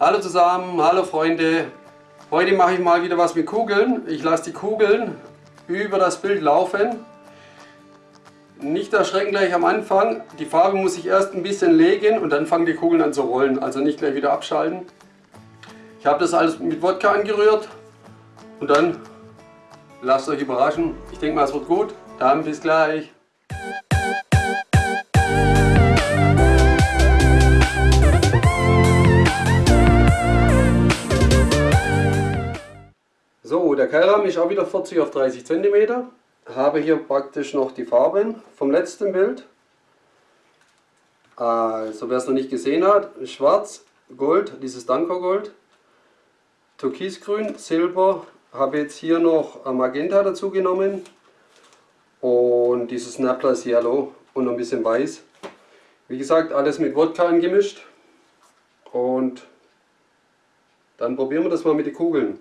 Hallo zusammen, hallo Freunde. Heute mache ich mal wieder was mit Kugeln. Ich lasse die Kugeln über das Bild laufen. Nicht erschrecken gleich am Anfang. Die Farbe muss ich erst ein bisschen legen und dann fangen die Kugeln an zu rollen. Also nicht gleich wieder abschalten. Ich habe das alles mit Wodka angerührt und dann lasst euch überraschen. Ich denke mal es wird gut. Dann bis gleich. So, der Keilrahmen ist auch wieder 40 auf 30 cm. Habe hier praktisch noch die Farben vom letzten Bild. Also wer es noch nicht gesehen hat, schwarz, Gold, dieses Danko-Gold, Türkisgrün, Silber, habe jetzt hier noch Magenta dazu genommen und dieses Naples Yellow und ein bisschen Weiß. Wie gesagt, alles mit Wodka angemischt und dann probieren wir das mal mit den Kugeln.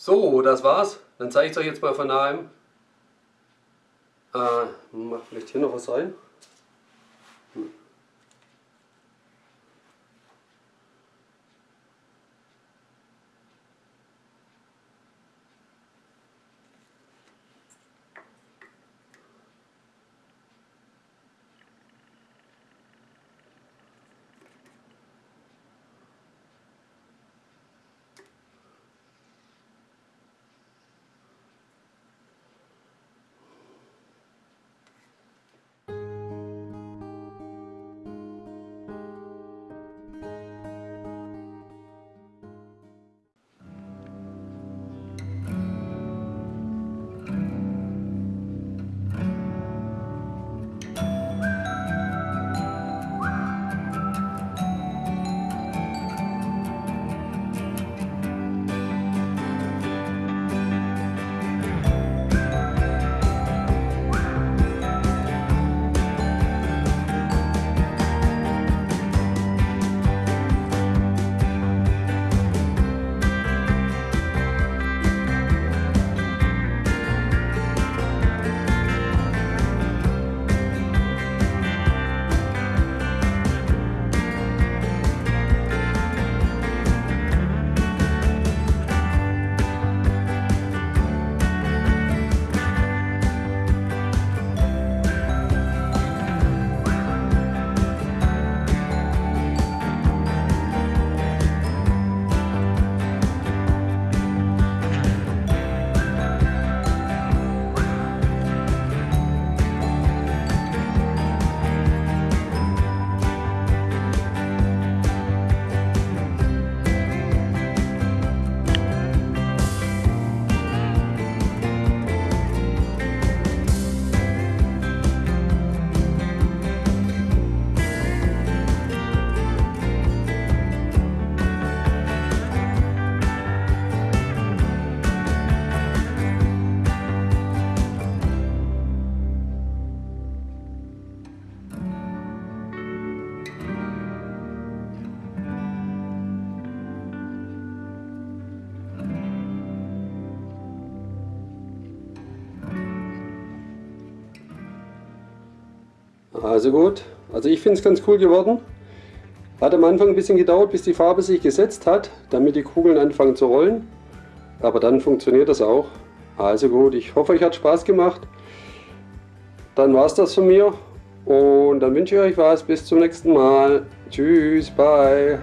So, das war's. Dann zeige ich es euch jetzt mal von nahem. Äh, mach vielleicht hier noch was rein. Also gut, also ich finde es ganz cool geworden. Hat am Anfang ein bisschen gedauert, bis die Farbe sich gesetzt hat, damit die Kugeln anfangen zu rollen. Aber dann funktioniert das auch. Also gut, ich hoffe, euch hat Spaß gemacht. Dann war es das von mir und dann wünsche ich euch was. Bis zum nächsten Mal. Tschüss, bye.